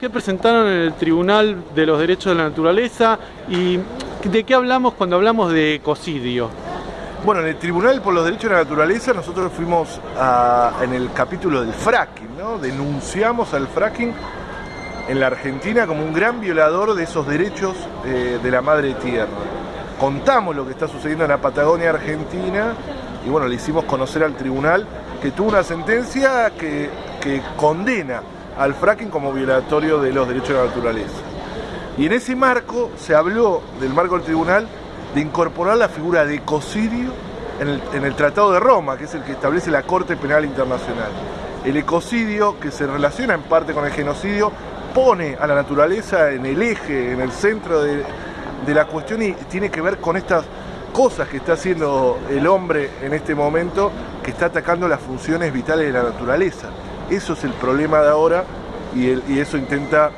¿Qué presentaron en el Tribunal de los Derechos de la Naturaleza y de qué hablamos cuando hablamos de ecocidio? Bueno, en el Tribunal por los Derechos de la Naturaleza nosotros fuimos en el capítulo del fracking, ¿no? Denunciamos al fracking en la Argentina como un gran violador de esos derechos eh, de la madre tierra. Contamos lo que está sucediendo en la Patagonia Argentina y bueno, le hicimos conocer al tribunal que tuvo una sentencia que, que condena al fracking como violatorio de los derechos de la naturaleza. Y en ese marco se habló del marco del tribunal de incorporar la figura de ecocidio en el, Tratado de Roma, que es el que establece la Corte Penal Internacional. El ecocidio, que se relaciona en parte con el genocidio, pone a la naturaleza en el eje, en el centro de, la cuestión y tiene que ver con estas cosas que está haciendo el hombre en este momento, que está atacando las funciones vitales de la naturaleza. Eso es el problema de ahora y, eso intenta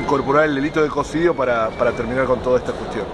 incorporar el delito de ecocidio para terminar con toda esta cuestión.